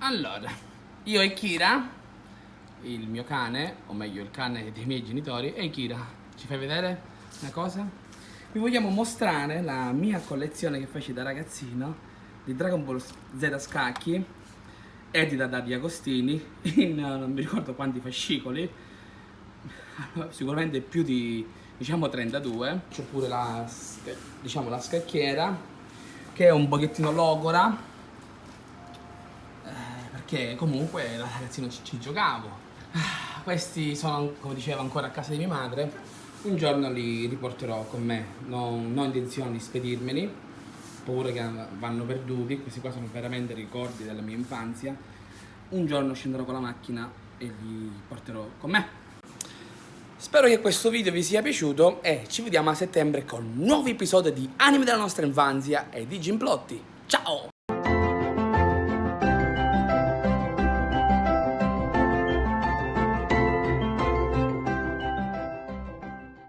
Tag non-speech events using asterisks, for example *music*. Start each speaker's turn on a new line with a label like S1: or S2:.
S1: Allora, io e Kira, il mio cane, o meglio il cane dei miei genitori, e Kira, ci fai vedere una cosa? Vi vogliamo mostrare la mia collezione che feci da ragazzino di Dragon Ball Z scacchi, edita da Di Agostini, *laughs* in non mi ricordo quanti fascicoli, sicuramente più di diciamo 32. C'è pure la, diciamo, la scacchiera, che è un pochettino logora, perché comunque da ragazzino ci, ci giocavo. Ah, questi sono, come dicevo, ancora a casa di mia madre. Un giorno li riporterò con me, non, non ho intenzione di spedirmeli, paura che vanno perduti, questi qua sono veramente ricordi della mia infanzia. Un giorno scenderò con la macchina e li porterò con me. Spero che questo video vi sia piaciuto e ci vediamo a settembre con nuovi episodi di Anime della nostra infanzia e di Gimplotti. Ciao!